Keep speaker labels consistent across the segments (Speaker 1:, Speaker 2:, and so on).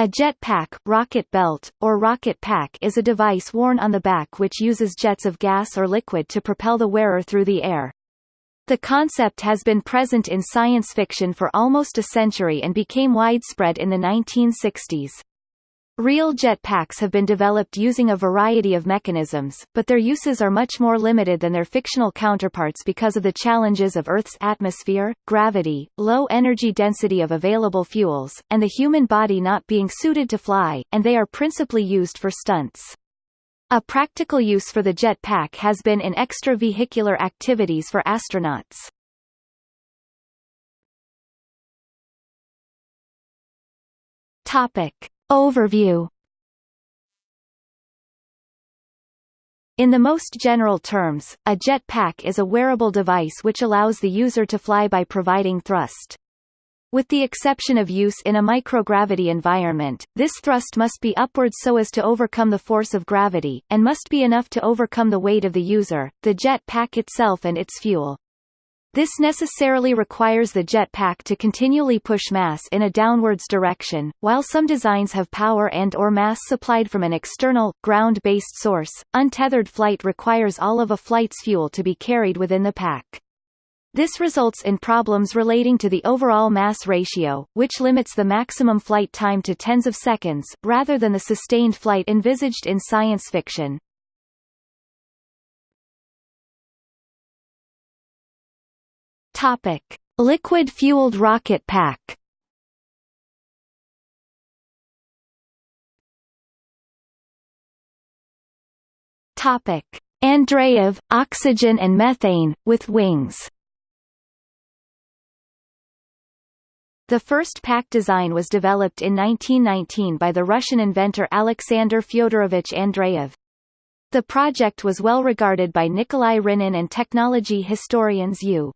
Speaker 1: A jetpack rocket belt, or rocket pack is a device worn on the back which uses jets of gas or liquid to propel the wearer through the air. The concept has been present in science fiction for almost a century and became widespread in the 1960s. Real jetpacks have been developed using a variety of mechanisms, but their uses are much more limited than their fictional counterparts because of the challenges of Earth's atmosphere, gravity, low energy density of available fuels, and the human body not being suited to fly, and they are principally used for stunts. A practical use for the jetpack has been in extravehicular activities for astronauts. Topic. Overview In the most general terms, a jet pack is a wearable device which allows the user to fly by providing thrust. With the exception of use in a microgravity environment, this thrust must be upward so as to overcome the force of gravity, and must be enough to overcome the weight of the user, the jet pack itself and its fuel. This necessarily requires the jetpack to continually push mass in a downwards direction. While some designs have power and or mass supplied from an external, ground-based source, untethered flight requires all of a flight's fuel to be carried within the pack. This results in problems relating to the overall mass ratio, which limits the maximum flight time to tens of seconds, rather than the sustained flight envisaged in science fiction. Topic: Liquid-fueled rocket pack. Topic: Andreev, oxygen and methane, with wings. The first pack design was developed in 1919 by the Russian inventor Alexander Fyodorovich Andreev. The project was well regarded by Nikolai Rynin and technology historians U.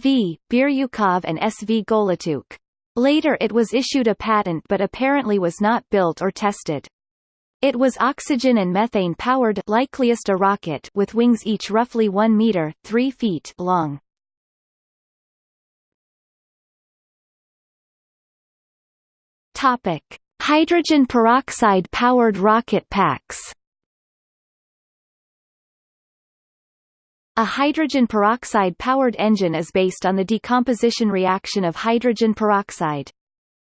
Speaker 1: V. Biryukov and S. V. Golotyuk. Later it was issued a patent but apparently was not built or tested. It was oxygen and methane powered likeliest a rocket with wings each roughly 1 meter 3 feet long. Topic: Hydrogen peroxide powered rocket packs. A hydrogen peroxide-powered engine is based on the decomposition reaction of hydrogen peroxide.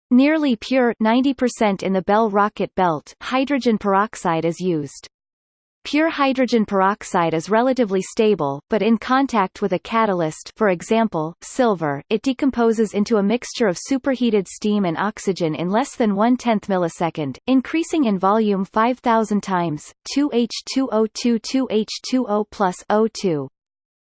Speaker 1: Nearly pure 90% in the Bell rocket belt hydrogen peroxide is used. Pure hydrogen peroxide is relatively stable, but in contact with a catalyst for example, silver, it decomposes into a mixture of superheated steam and oxygen in less than one-tenth millisecond, increasing in volume 5,000 times, 2H2O2 2H2O plus O2.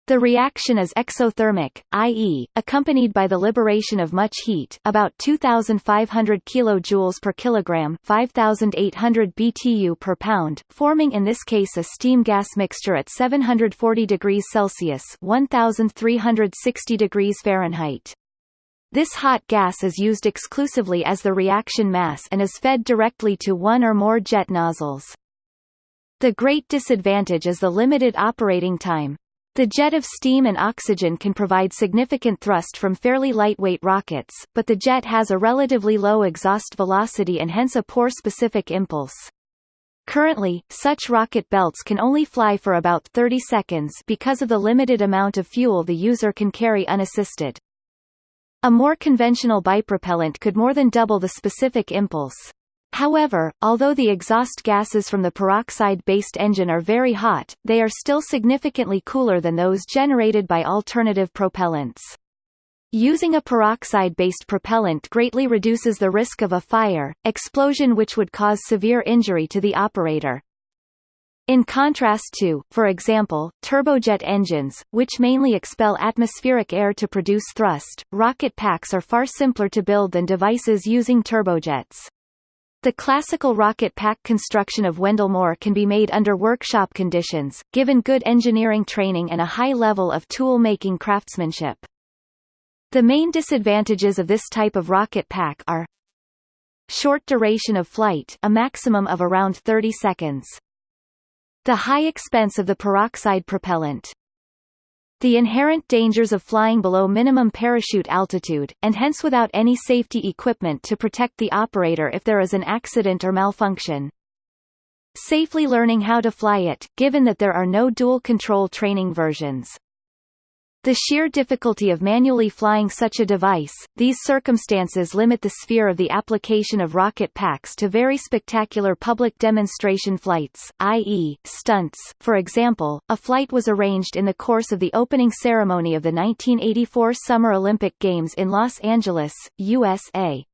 Speaker 1: The reaction is exothermic, i.e., accompanied by the liberation of much heat about 2,500 kJ per kilogram 5,800 BTU per pound, forming in this case a steam-gas mixture at 740 degrees Celsius 1,360 degrees Fahrenheit. This hot gas is used exclusively as the reaction mass and is fed directly to one or more jet nozzles. The great disadvantage is the limited operating time. The jet of steam and oxygen can provide significant thrust from fairly lightweight rockets, but the jet has a relatively low exhaust velocity and hence a poor specific impulse. Currently, such rocket belts can only fly for about 30 seconds because of the limited amount of fuel the user can carry unassisted. A more conventional bipropellant could more than double the specific impulse. However, although the exhaust gases from the peroxide-based engine are very hot, they are still significantly cooler than those generated by alternative propellants. Using a peroxide-based propellant greatly reduces the risk of a fire, explosion which would cause severe injury to the operator. In contrast to, for example, turbojet engines, which mainly expel atmospheric air to produce thrust, rocket packs are far simpler to build than devices using turbojets. The classical rocket pack construction of Wendell Moore can be made under workshop conditions, given good engineering training and a high level of tool-making craftsmanship. The main disadvantages of this type of rocket pack are Short duration of flight a maximum of around 30 seconds. The high expense of the peroxide propellant. The inherent dangers of flying below minimum parachute altitude, and hence without any safety equipment to protect the operator if there is an accident or malfunction. Safely learning how to fly it, given that there are no dual-control training versions. The sheer difficulty of manually flying such a device, these circumstances limit the sphere of the application of rocket packs to very spectacular public demonstration flights, i.e., stunts. For example, a flight was arranged in the course of the opening ceremony of the 1984 Summer Olympic Games in Los Angeles, USA.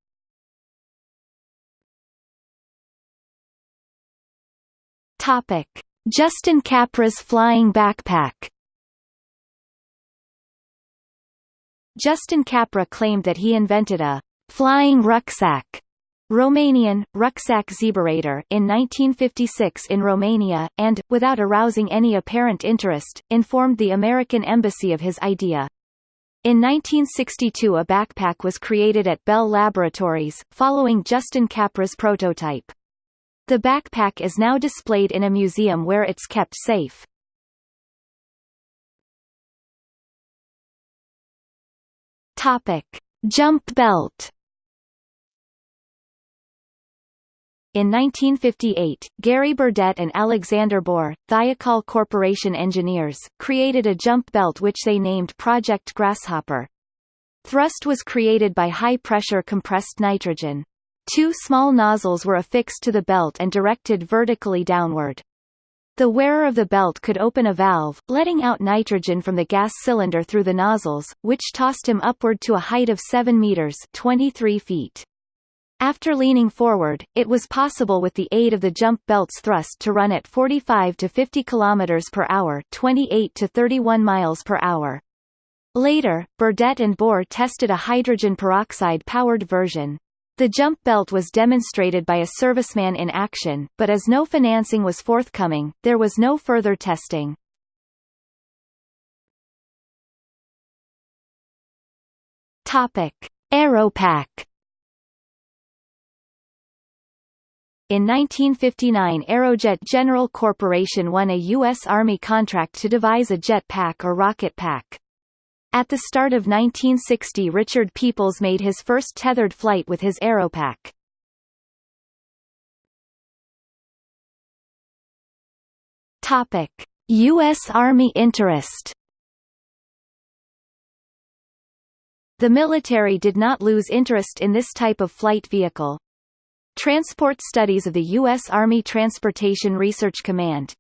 Speaker 1: Topic: Justin Capra's flying backpack Justin Capra claimed that he invented a flying rucksack Romanian, rucksack zeberator in 1956 in Romania, and, without arousing any apparent interest, informed the American embassy of his idea. In 1962 a backpack was created at Bell Laboratories, following Justin Capra's prototype. The backpack is now displayed in a museum where it's kept safe. Topic: Jump belt. In 1958, Gary Burdett and Alexander Bohr, Thiokol Corporation engineers, created a jump belt which they named Project Grasshopper. Thrust was created by high-pressure compressed nitrogen. Two small nozzles were affixed to the belt and directed vertically downward. The wearer of the belt could open a valve, letting out nitrogen from the gas cylinder through the nozzles, which tossed him upward to a height of 7 meters 23 feet. After leaning forward, it was possible with the aid of the jump belt's thrust to run at 45 to 50 km per hour 28 to 31 miles per hour. Later, Burdett and Bohr tested a hydrogen peroxide-powered version. The jump belt was demonstrated by a serviceman in action, but as no financing was forthcoming, there was no further testing. Topic: Aeropack. In 1959 Aerojet General Corporation won a U.S. Army contract to devise a jet pack or rocket pack. At the start of 1960 Richard Peoples made his first tethered flight with his Aeropack. Topic: U.S. Army interest The military did not lose interest in this type of flight vehicle. Transport Studies of the U.S. Army Transportation Research Command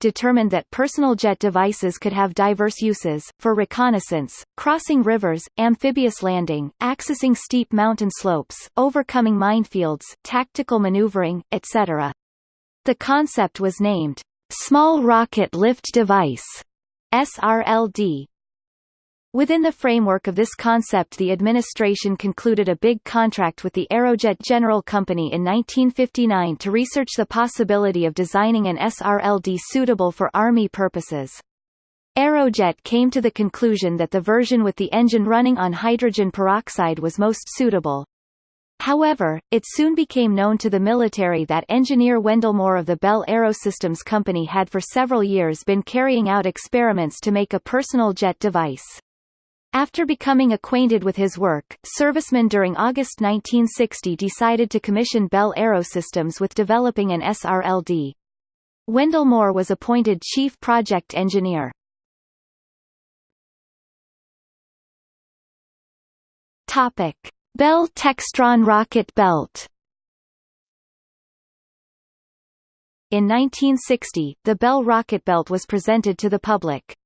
Speaker 1: determined that personal jet devices could have diverse uses, for reconnaissance, crossing rivers, amphibious landing, accessing steep mountain slopes, overcoming minefields, tactical maneuvering, etc. The concept was named, Small Rocket Lift Device SRLD, Within the framework of this concept the administration concluded a big contract with the Aerojet General Company in 1959 to research the possibility of designing an SRLD suitable for Army purposes. Aerojet came to the conclusion that the version with the engine running on hydrogen peroxide was most suitable. However, it soon became known to the military that engineer Wendell Moore of the Bell Aerosystems Company had for several years been carrying out experiments to make a personal jet device. After becoming acquainted with his work, servicemen during August 1960 decided to commission Bell Aerosystems with developing an SRLD. Wendell Moore was appointed chief project engineer. Topic: Bell Textron rocket belt. In 1960, the Bell rocket belt was presented to the public.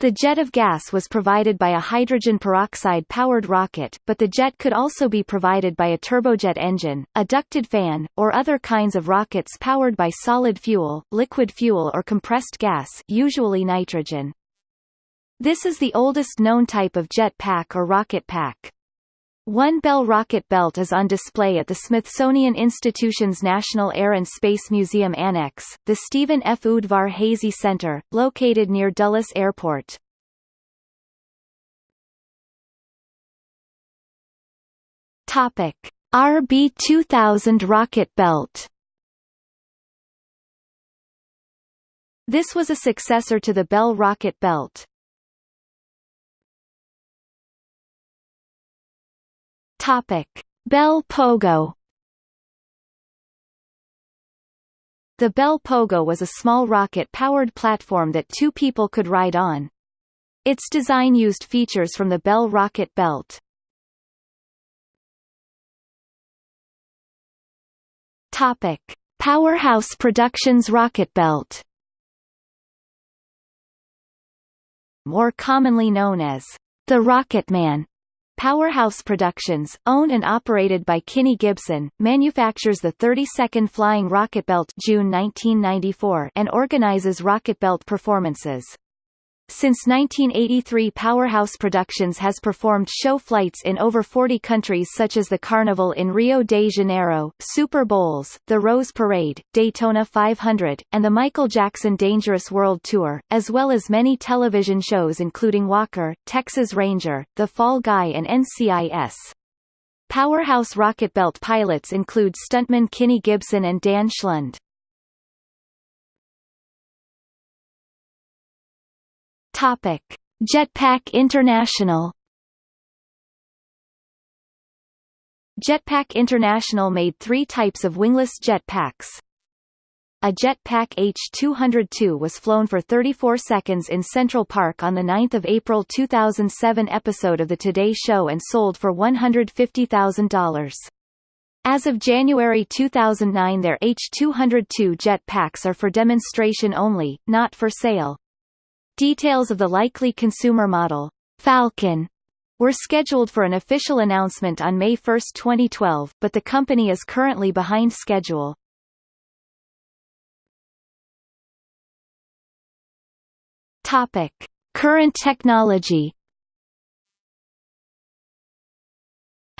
Speaker 1: The jet of gas was provided by a hydrogen peroxide-powered rocket, but the jet could also be provided by a turbojet engine, a ducted fan, or other kinds of rockets powered by solid fuel, liquid fuel or compressed gas usually nitrogen. This is the oldest known type of jet pack or rocket pack. One Bell rocket belt is on display at the Smithsonian Institution's National Air and Space Museum Annex, the Stephen F. Udvar-Hazy Center, located near Dulles Airport. Topic: RB2000 rocket belt This was a successor to the Bell rocket belt. Topic: Bell Pogo The Bell Pogo was a small rocket-powered platform that two people could ride on. Its design used features from the Bell rocket belt. Topic: Powerhouse Productions rocket belt. More commonly known as the Rocket Man, Powerhouse Productions, owned and operated by Kinnie Gibson, manufactures the 32nd Flying Rocket Belt June 1994 and organizes rocket belt performances. Since 1983 Powerhouse Productions has performed show flights in over 40 countries such as the Carnival in Rio de Janeiro, Super Bowls, the Rose Parade, Daytona 500, and the Michael Jackson Dangerous World Tour, as well as many television shows including Walker, Texas Ranger, The Fall Guy and NCIS. Powerhouse rocket belt pilots include stuntman Kinnie Gibson and Dan Schlund. Topic: Jetpack International. Jetpack International made three types of wingless jetpacks. A Jetpack H202 was flown for 34 seconds in Central Park on the 9 April 2007 episode of The Today Show and sold for $150,000. As of January 2009 their H202 jetpacks are for demonstration only, not for sale. Details of the likely consumer model, Falcon, were scheduled for an official announcement on May 1, 2012, but the company is currently behind schedule. Topic: Current technology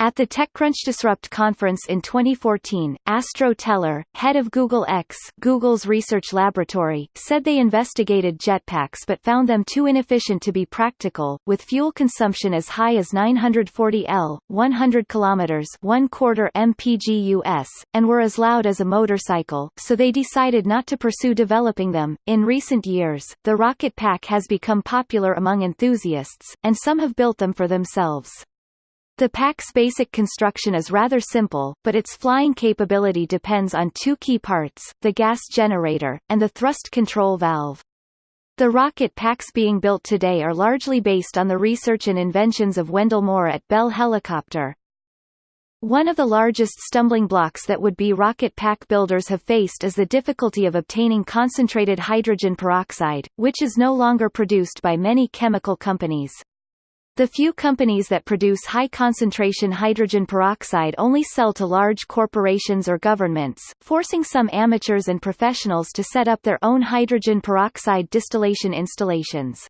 Speaker 1: At the TechCrunch Disrupt conference in 2014, Astro Teller, head of Google X Google's research laboratory, said they investigated jetpacks but found them too inefficient to be practical, with fuel consumption as high as 940 L, 100 km 1 quarter mpg/US, and were as loud as a motorcycle, so they decided not to pursue developing them. In recent years, the Rocket Pack has become popular among enthusiasts, and some have built them for themselves. The pack's basic construction is rather simple, but its flying capability depends on two key parts, the gas generator, and the thrust control valve. The rocket packs being built today are largely based on the research and inventions of Wendell Moore at Bell Helicopter. One of the largest stumbling blocks that would-be rocket pack builders have faced is the difficulty of obtaining concentrated hydrogen peroxide, which is no longer produced by many chemical companies. The few companies that produce high-concentration hydrogen peroxide only sell to large corporations or governments, forcing some amateurs and professionals to set up their own hydrogen peroxide distillation installations.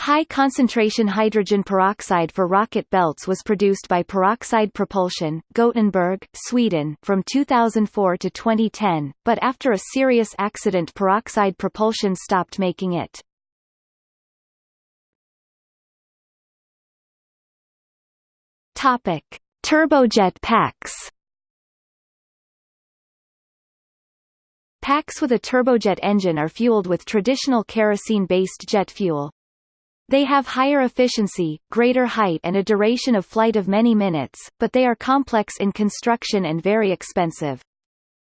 Speaker 1: High-concentration hydrogen peroxide for rocket belts was produced by Peroxide Propulsion, Gothenburg, Sweden, from 2004 to 2010, but after a serious accident Peroxide Propulsion stopped making it. Topic: Turbojet packs. Packs with a turbojet engine are fueled with traditional kerosene-based jet fuel. They have higher efficiency, greater height and a duration of flight of many minutes, but they are complex in construction and very expensive.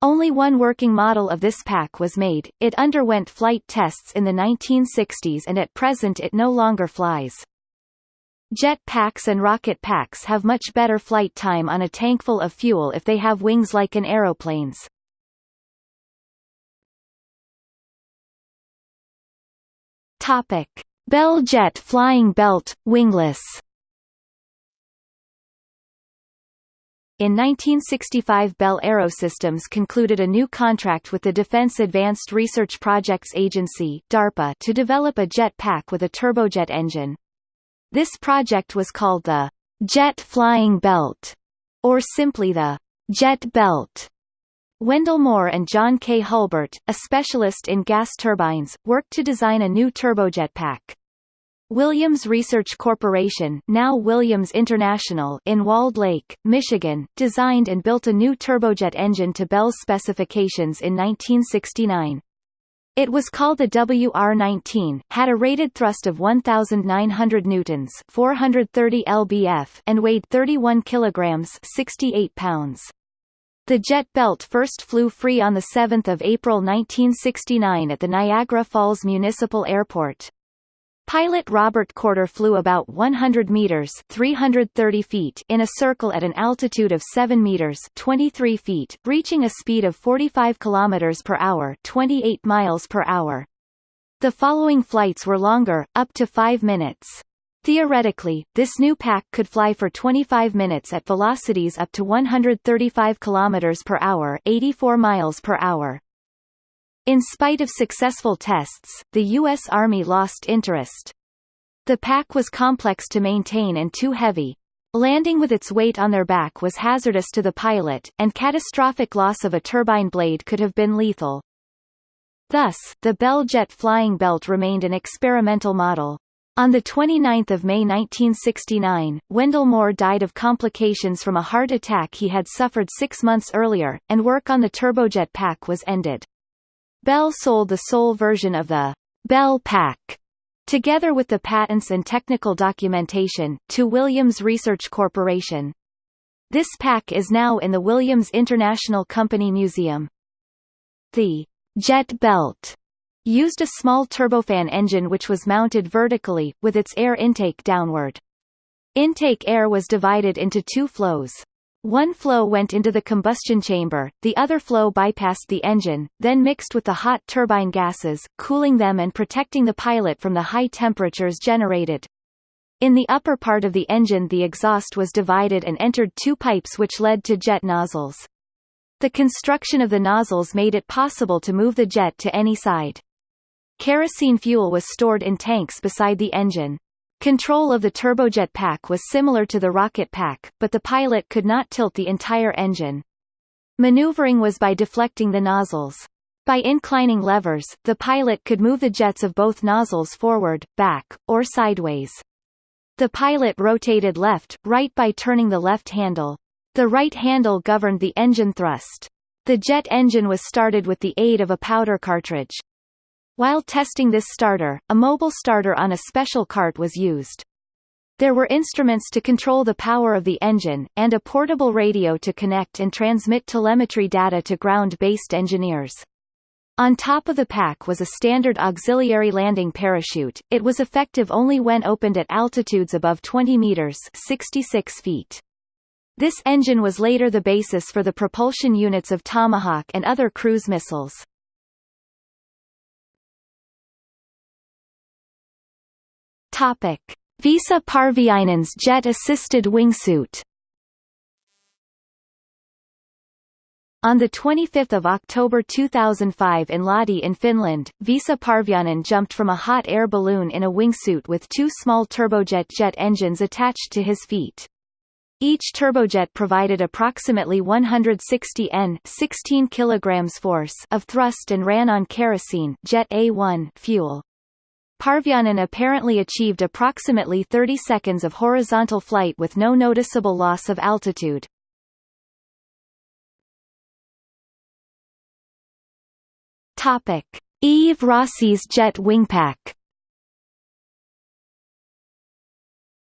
Speaker 1: Only one working model of this pack was made, it underwent flight tests in the 1960s and at present it no longer flies. Jet packs and rocket packs have much better flight time on a tankful of fuel if they have wings like an aeroplane's. Topic: Bell Jet Flying Belt, wingless. In 1965 Bell Aerosystems concluded a new contract with the Defense Advanced Research Projects Agency DARPA to develop a jet pack with a turbojet engine. This project was called the Jet Flying Belt, or simply the Jet Belt. Wendell Moore and John K. Hulbert, a specialist in gas turbines, worked to design a new turbojet pack. Williams Research Corporation now Williams International in Walled Lake, Michigan, designed and built a new turbojet engine to Bell's specifications in 1969. It was called the WR-19, had a rated thrust of 1,900 newtons 430 lbf and weighed 31 kilograms 68 pounds. The jet belt first flew free on 7 April 1969 at the Niagara Falls Municipal Airport. Pilot Robert Courter flew about 100 meters 330 feet in a circle at an altitude of 7 meters 23 feet, reaching a speed of 45 kilometers per hour 28 miles per hour. The following flights were longer, up to 5 minutes. Theoretically, this new pack could fly for 25 minutes at velocities up to 135 kilometers per hour 84 miles per hour. In spite of successful tests, the U.S. Army lost interest. The pack was complex to maintain and too heavy. Landing with its weight on their back was hazardous to the pilot, and catastrophic loss of a turbine blade could have been lethal. Thus, the Bell Jet flying belt remained an experimental model. On 29 May 1969, Wendell Moore died of complications from a heart attack he had suffered six months earlier, and work on the turbojet pack was ended. Bell sold the sole version of the Bell Pack together with the patents and technical documentation, to Williams Research Corporation. This pack is now in the Williams International Company Museum. The jet belt used a small turbofan engine which was mounted vertically, with its air intake downward. Intake air was divided into two flows. One flow went into the combustion chamber, the other flow bypassed the engine, then mixed with the hot turbine gases, cooling them and protecting the pilot from the high temperatures generated. In the upper part of the engine the exhaust was divided and entered two pipes which led to jet nozzles. The construction of the nozzles made it possible to move the jet to any side. Kerosene fuel was stored in tanks beside the engine. Control of the turbojet pack was similar to the rocket pack, but the pilot could not tilt the entire engine. Maneuvering was by deflecting the nozzles. By inclining levers, the pilot could move the jets of both nozzles forward, back, or sideways. The pilot rotated left, right by turning the left handle. The right handle governed the engine thrust. The jet engine was started with the aid of a powder cartridge. While testing this starter, a mobile starter on a special cart was used. There were instruments to control the power of the engine, and a portable radio to connect and transmit telemetry data to ground-based engineers. On top of the pack was a standard auxiliary landing parachute, it was effective only when opened at altitudes above 20 meters 66 feet. This engine was later the basis for the propulsion units of Tomahawk and other cruise missiles. Topic: Visa Parviainen's jet-assisted wingsuit. On 25 October 2005 in Lahti in Finland, Visa Parviainen jumped from a hot air balloon in a wingsuit with two small turbojet jet engines attached to his feet. Each turbojet provided approximately 160 N 16 kilograms force of thrust and ran on kerosene jet A1 fuel. Parviainen apparently achieved approximately 30 seconds of horizontal flight with no noticeable loss of altitude. Topic: Yves Rossi's jet wingpack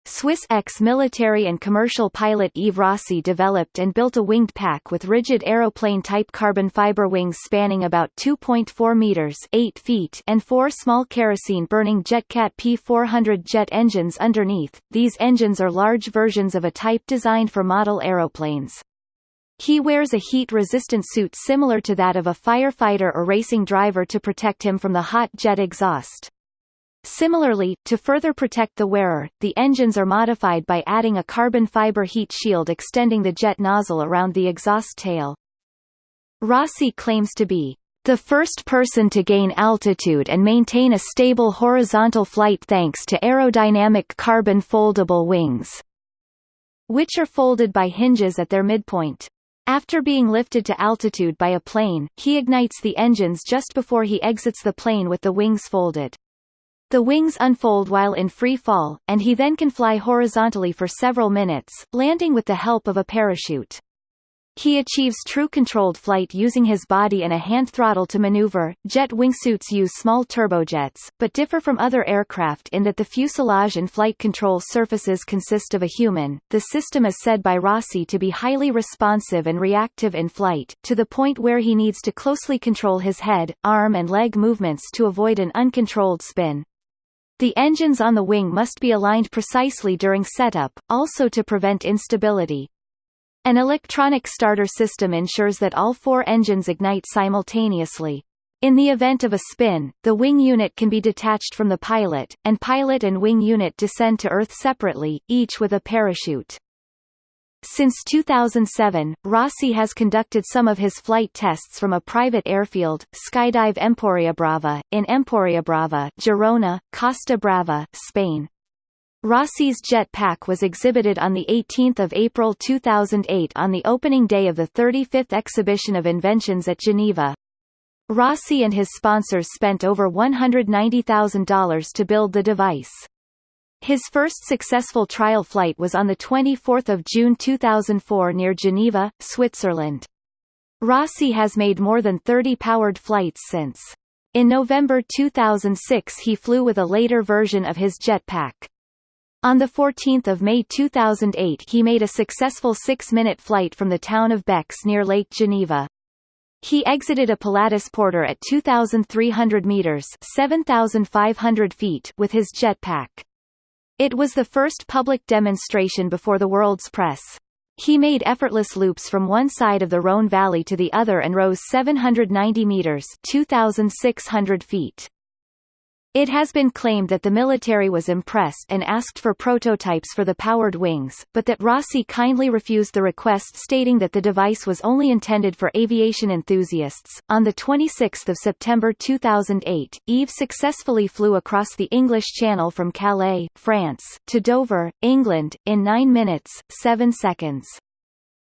Speaker 1: Swiss ex-military and commercial pilot Yves Rossi developed and built a winged pack with rigid aeroplane-type carbon fiber wings spanning about 2.4 meters 8 feet and four small kerosene-burning JetCat P400 jet engines underneath. These engines are large versions of a type designed for model aeroplanes. He wears a heat-resistant suit similar to that of a firefighter or racing driver to protect him from the hot jet exhaust. Similarly, to further protect the wearer, the engines are modified by adding a carbon fiber heat shield extending the jet nozzle around the exhaust tail. Rossi claims to be the first person to gain altitude and maintain a stable horizontal flight thanks to aerodynamic carbon foldable wings, which are folded by hinges at their midpoint. After being lifted to altitude by a plane, he ignites the engines just before he exits the plane with the wings folded. The wings unfold while in free fall, and he then can fly horizontally for several minutes, landing with the help of a parachute. He achieves true controlled flight using his body and a hand throttle to maneuver. Jet wingsuits use small turbojets, but differ from other aircraft in that the fuselage and flight control surfaces consist of a human. The system is said by Rossi to be highly responsive and reactive in flight, to the point where he needs to closely control his head, arm and leg movements to avoid an uncontrolled spin. The engines on the wing must be aligned precisely during setup, also to prevent instability. An electronic starter system ensures that all four engines ignite simultaneously. In the event of a spin, the wing unit can be detached from the pilot, and pilot and wing unit descend to Earth separately, each with a parachute. Since 2007, Rossi has conducted some of his flight tests from a private airfield, Skydive Empuriabrava, in Empuriabrava, Girona, Costa Brava, Spain. Rossi's jet pack was exhibited on 18 April 2008 on the opening day of the 35th Exhibition of Inventions at Geneva. Rossi and his sponsors spent over $190,000 to build the device. His first successful trial flight was on 24 June 2004 near Geneva, Switzerland. Rossi has made more than 30 powered flights since. In November 2006 he flew with a later version of his jetpack. On 14 May 2008 he made a successful six-minute flight from the town of Bex near Lake Geneva. He exited a Pilatus Porter at 2,300 meters 7,500 feet with his jetpack. It was the first public demonstration before the world's press. He made effortless loops from one side of the Rhône Valley to the other and rose 790 meters 2,600 feet. It has been claimed that the military was impressed and asked for prototypes for the powered wings, but that Rossi kindly refused the request stating that the device was only intended for aviation enthusiasts. On the 26th of September 2008, Yves successfully flew across the English Channel from Calais, France, to Dover, England, in 9 minutes, 7 seconds.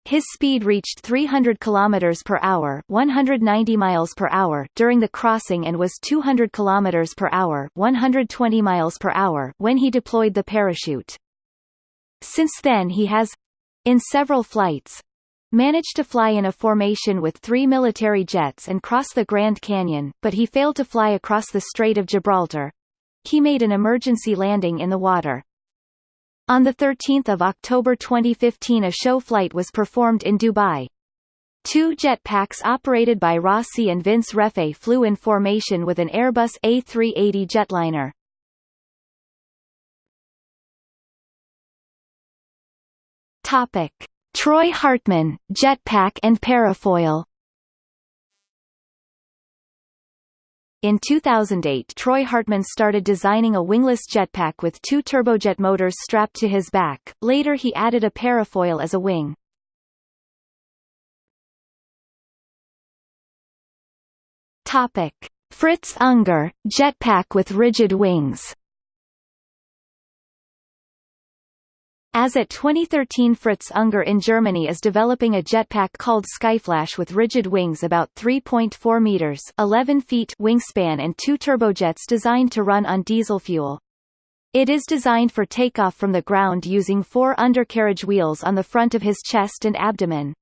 Speaker 1: His speed reached 300 km per hour, 190 miles per hour during the crossing and was 200 km per hour, 120 miles per hour when he deployed the parachute. Since then he has in several flights managed to fly in a formation with three military jets and cross the Grand Canyon, but he failed to fly across the Strait of Gibraltar. He made an emergency landing in the water. On 13 October 2015 a show flight was performed in Dubai. Two jetpacks operated by Rossi and Vince Reffet flew in formation with an Airbus A380 jetliner. Topic: Troy Hartman, jetpack and parafoil. In 2008 Troy Hartman started designing a wingless jetpack with two turbojet motors strapped to his back, later he added a parafoil as a wing. Topic. Fritz Unger, jetpack with rigid wings As at 2013 Fritz Unger in Germany is developing a jetpack called Skyflash with rigid wings about 3.4 meters 11 feet wingspan and two turbojets designed to run on diesel fuel. It is designed for takeoff from the ground using four undercarriage wheels on the front of his chest and abdomen.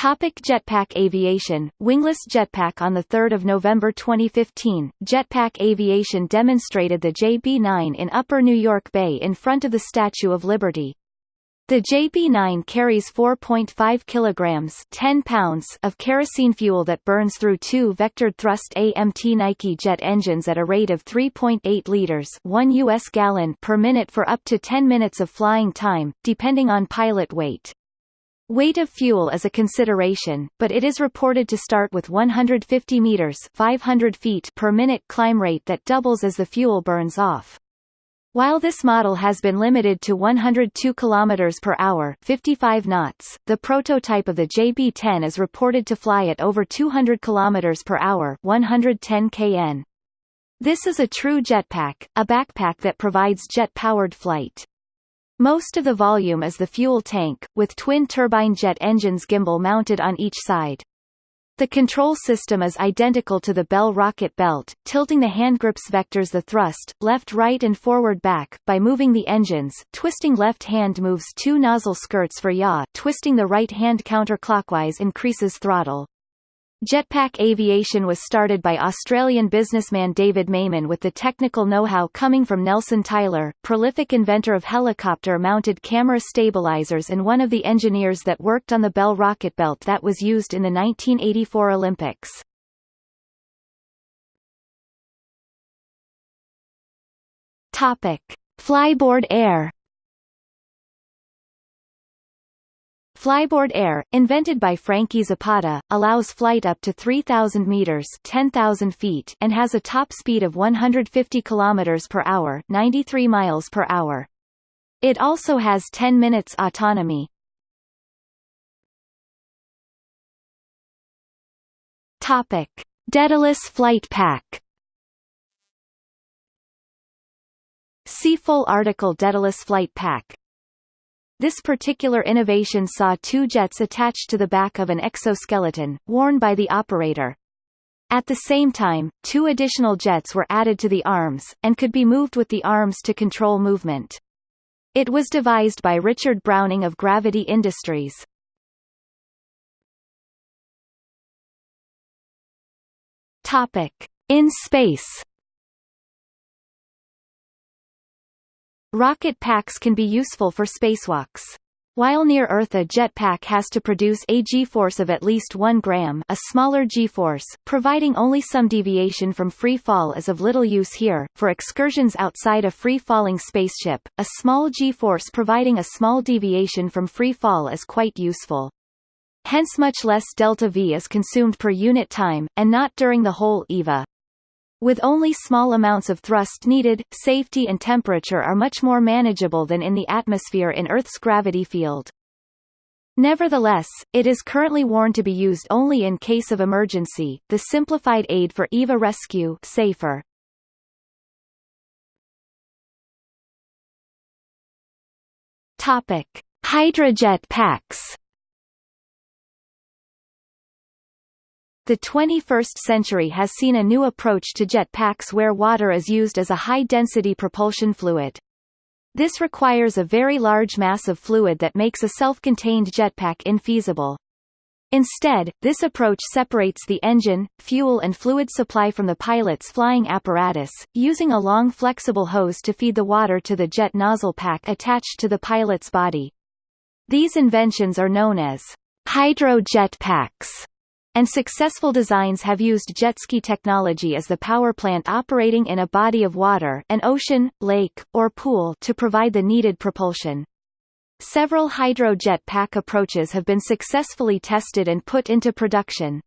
Speaker 1: Topic Jetpack Aviation Wingless jetpack On 3 November 2015, Jetpack Aviation demonstrated the JB-9 in Upper New York Bay in front of the Statue of Liberty. The JB-9 carries 4.5 kilograms 10 pounds of kerosene fuel that burns through two vectored thrust AMT Nike jet engines at a rate of 3.8 liters 1 US gallon per minute for up to 10 minutes of flying time, depending on pilot weight. Weight of fuel is a consideration, but it is reported to start with 150 meters 500 feet per minute climb rate that doubles as the fuel burns off. While this model has been limited to 102 km per hour 55 knots, the prototype of the JB-10 is reported to fly at over 200 km per hour 110 kn. This is a true jetpack, a backpack that provides jet-powered flight. Most of the volume is the fuel tank, with twin turbine jet engines gimbal mounted on each side. The control system is identical to the Bell rocket belt, tilting the handgrips vectors the thrust, left right and forward back, by moving the engines, twisting left hand moves two nozzle skirts for yaw, twisting the right hand counterclockwise increases throttle. Jetpack aviation was started by Australian businessman David Mayman with the technical know-how coming from Nelson Tyler, prolific inventor of helicopter-mounted camera stabilizers and one of the engineers that worked on the Bell rocket belt that was used in the 1984 Olympics. Topic: Flyboard Air Flyboard Air, invented by Frankie Zapata, allows flight up to 3,000 meters (10,000 feet) and has a top speed of 150 kilometers per hour (93 miles per hour). It also has 10 minutes autonomy. Topic: Daedalus Flight Pack. See full article Daedalus Flight Pack. This particular innovation saw two jets attached to the back of an exoskeleton, worn by the operator. At the same time, two additional jets were added to the arms, and could be moved with the arms to control movement. It was devised by Richard Browning of Gravity Industries. Topic. In space Rocket packs can be useful for spacewalks. While near Earth a jetpack has to produce a g-force of at least 1 gram a smaller g-force, providing only some deviation from free fall is of little use here. For excursions outside a free-falling spaceship, a small g-force providing a small deviation from free fall is quite useful. Hence much less delta V is consumed per unit time, and not during the whole EVA. With only small amounts of thrust needed, safety and temperature are much more manageable than in the atmosphere in Earth's gravity field. Nevertheless, it is currently worn to be used only in case of emergency, the simplified aid for EVA rescue safer. Topic: Hydrojet packs. The 21st century has seen a new approach to jet packs where water is used as a high-density propulsion fluid. This requires a very large mass of fluid that makes a self-contained jetpack infeasible. Instead, this approach separates the engine, fuel and fluid supply from the pilot's flying apparatus, using a long flexible hose to feed the water to the jet nozzle pack attached to the pilot's body. These inventions are known as hydro-jet packs and successful designs have used jet ski technology as the power plant operating in a body of water an ocean, lake, or pool to provide the needed propulsion. Several hydro-jet pack approaches have been successfully tested and put into production.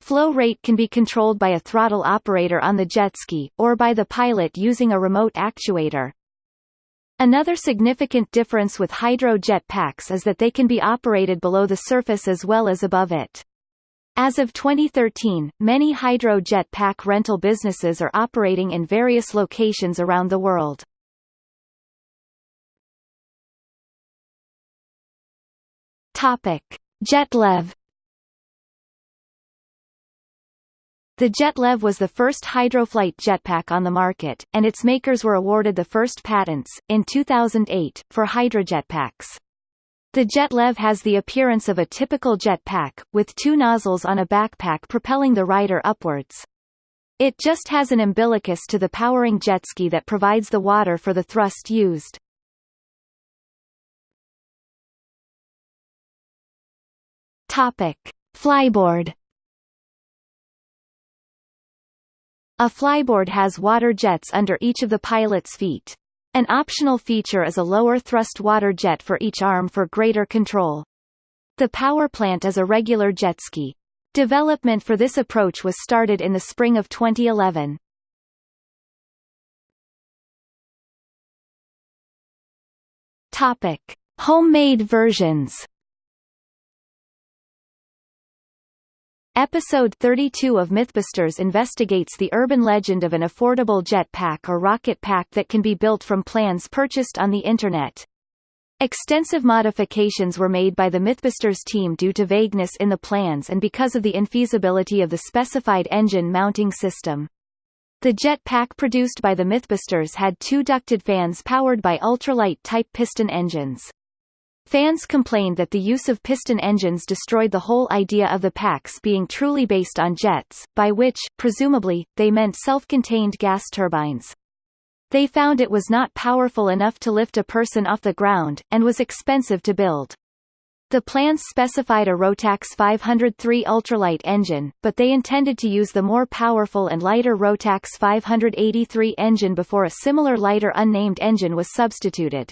Speaker 1: Flow rate can be controlled by a throttle operator on the jet ski, or by the pilot using a remote actuator. Another significant difference with hydro-jet packs is that they can be operated below the surface as well as above it. As of 2013, many hydro-jet pack rental businesses are operating in various locations around the world. Topic: JetLev The JetLev was the first hydroflight jetpack on the market, and its makers were awarded the first patents, in 2008, for hydrojetpacks. The JetLev has the appearance of a typical jetpack, with two nozzles on a backpack propelling the rider upwards. It just has an umbilicus to the powering jet ski that provides the water for the thrust used. Topic. Flyboard A flyboard has water jets under each of the pilot's feet. An optional feature is a lower thrust water jet for each arm for greater control. The power plant is a regular jet ski. Development for this approach was started in the spring of 2011. Topic: Homemade versions. Episode 32 of Mythbusters investigates the urban legend of an affordable jet pack or rocket pack that can be built from plans purchased on the Internet. Extensive modifications were made by the Mythbusters team due to vagueness in the plans and because of the infeasibility of the specified engine mounting system. The jet pack produced by the Mythbusters had two ducted fans powered by ultralight-type piston engines. Fans complained that the use of piston engines destroyed the whole idea of the packs being truly based on jets, by which, presumably, they meant self-contained gas turbines. They found it was not powerful enough to lift a person off the ground, and was expensive to build. The plans specified a Rotax 503 ultralight engine, but they intended to use the more powerful and lighter Rotax 583 engine before a similar lighter unnamed engine was substituted.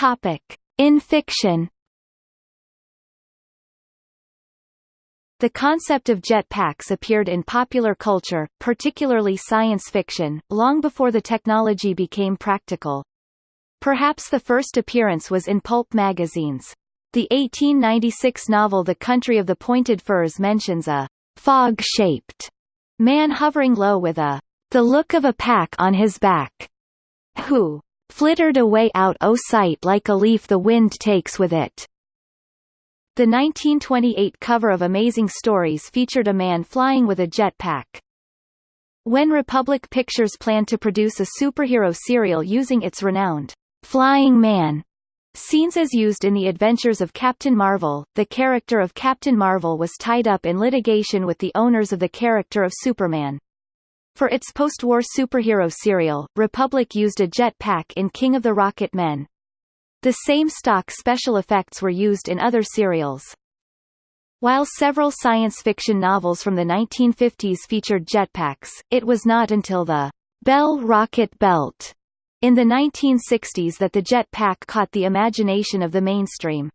Speaker 1: Topic. In fiction The concept of jetpacks appeared in popular culture, particularly science fiction, long before the technology became practical. Perhaps the first appearance was in pulp magazines. The 1896 novel The Country of the Pointed Firs mentions a fog-shaped man hovering low with a the look of a pack on his back, who flittered away out o' sight like a leaf the wind takes with it. The 1928 cover of Amazing Stories featured a man flying with a jet pack. When Republic Pictures planned to produce a superhero serial using its renowned Flying Man scenes as used in the adventures of Captain Marvel, the character of Captain Marvel was tied up in litigation with the owners of the character of Superman. For its post-war superhero serial, Republic used a jet pack in King of the Rocket Men. The same stock special effects were used in other serials. While several science fiction novels from the 1950s featured jetpacks, it was not until the Bell rocket belt in the 1960s that the jetpack caught the imagination of the mainstream.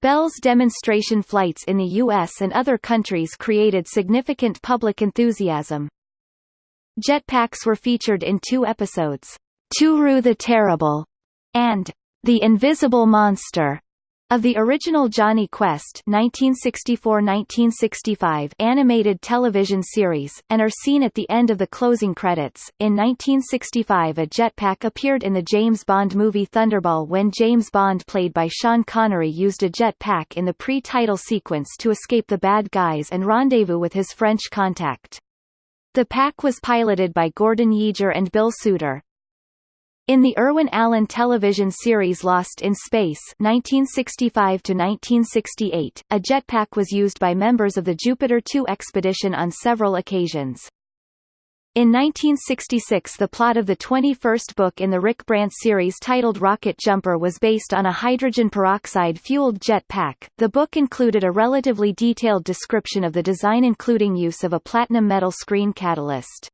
Speaker 1: Bell's demonstration flights in the U.S. and other countries created significant public enthusiasm. Jetpacks were featured in two episodes, Turu the Terrible and the Invisible Monster of the original Jonny Quest 1964-1965 animated television series, and are seen at the end of the closing credits. In 1965 a jetpack appeared in the James Bond movie Thunderball when James Bond played by Sean Connery used a jetpack in the pre-title sequence to escape the bad guys and rendezvous with his French contact. The pack was piloted by Gordon Yaeger and Bill Suitor. In the Irwin Allen television series Lost in Space 1965 1968, a jetpack was used by members of the Jupiter 2 expedition on several occasions. In 1966 the plot of the 21st book in the Rick Brant series titled Rocket Jumper was based on a hydrogen peroxide-fueled jet pack. The book included a relatively detailed description of the design including use of a platinum metal screen catalyst.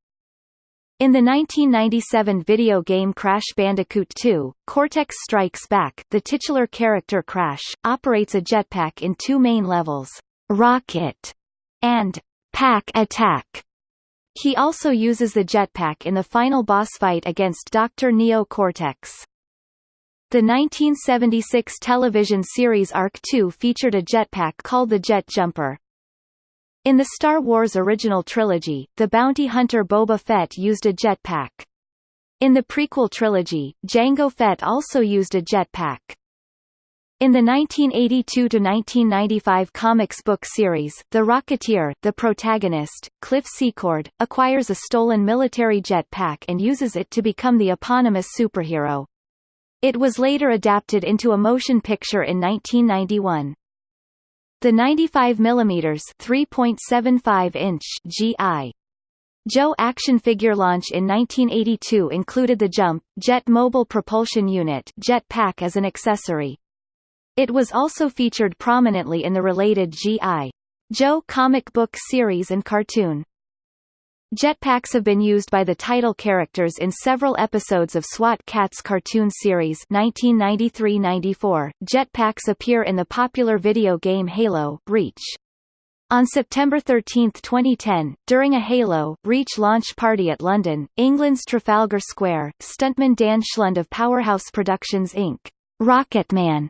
Speaker 1: In the 1997 video game Crash Bandicoot 2, Cortex Strikes Back, the titular character Crash, operates a jetpack in two main levels, Rocket and Pack Attack. He also uses the jetpack in the final boss fight against Dr. Neo Cortex. The 1976 television series Ark 2 featured a jetpack called the Jet Jumper. In the Star Wars original trilogy, the bounty hunter Boba Fett used a jetpack. In the prequel trilogy, Jango Fett also used a jetpack. In the 1982–1995 comics book series, The Rocketeer, the protagonist, Cliff Secord, acquires a stolen military jetpack and uses it to become the eponymous superhero. It was later adapted into a motion picture in 1991. The 95 mm 3.75 inch GI Joe action figure launch in 1982 included the Jump, Jet Mobile Propulsion Unit Jet Pack as an accessory. It was also featured prominently in the related G.I. Joe comic book series and cartoon. Jetpacks have been used by the title characters in several episodes of SWAT Kats cartoon series 1993-94. Jetpacks appear in the popular video game Halo Reach. On September 13, 2010, during a Halo Reach launch party at London, England's Trafalgar Square, stuntman Dan Schlund of Powerhouse Productions Inc. Rocketman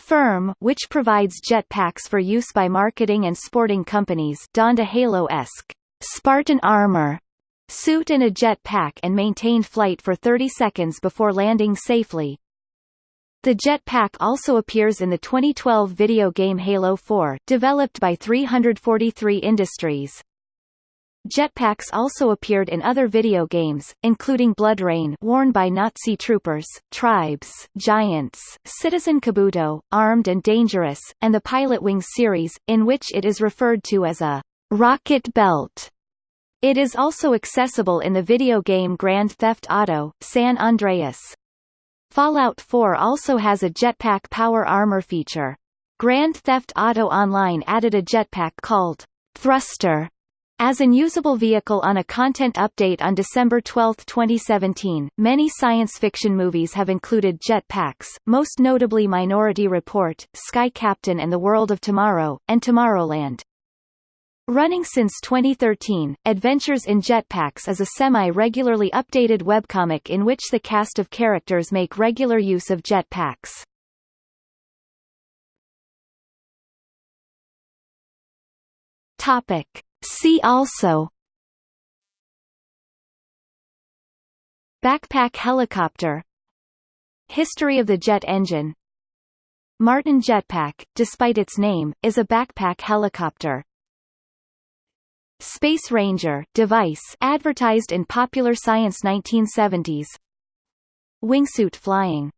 Speaker 1: firm which provides jetpacks for use by marketing and sporting companies donned a Halo-esque Spartan armor suit and a jetpack and maintained flight for 30 seconds before landing safely. The jetpack also appears in the 2012 video game Halo 4, developed by 343 Industries. Jetpacks also appeared in other video games, including BloodRayne worn by Nazi troopers, Tribes, Giants, Citizen Kabuto, Armed and Dangerous, and the Pilotwings series, in which it is referred to as a rocket belt. It is also accessible in the video game Grand Theft Auto, San Andreas. Fallout 4 also has a jetpack power armor feature. Grand Theft Auto Online added a jetpack called Thruster as an usable vehicle on a content update on December 12, 2017, many science fiction movies have included jetpacks, most notably Minority Report, Sky Captain and the World of Tomorrow, and Tomorrowland. Running since 2013, Adventures in Jetpacks is a semi-regularly updated webcomic in which the cast of characters make regular use of jetpacks. Topic. See also. Backpack helicopter. History of the jet engine. Martin Jetpack, despite its name, is a backpack helicopter. Space Ranger device advertised in Popular Science 1970s Wingsuit flying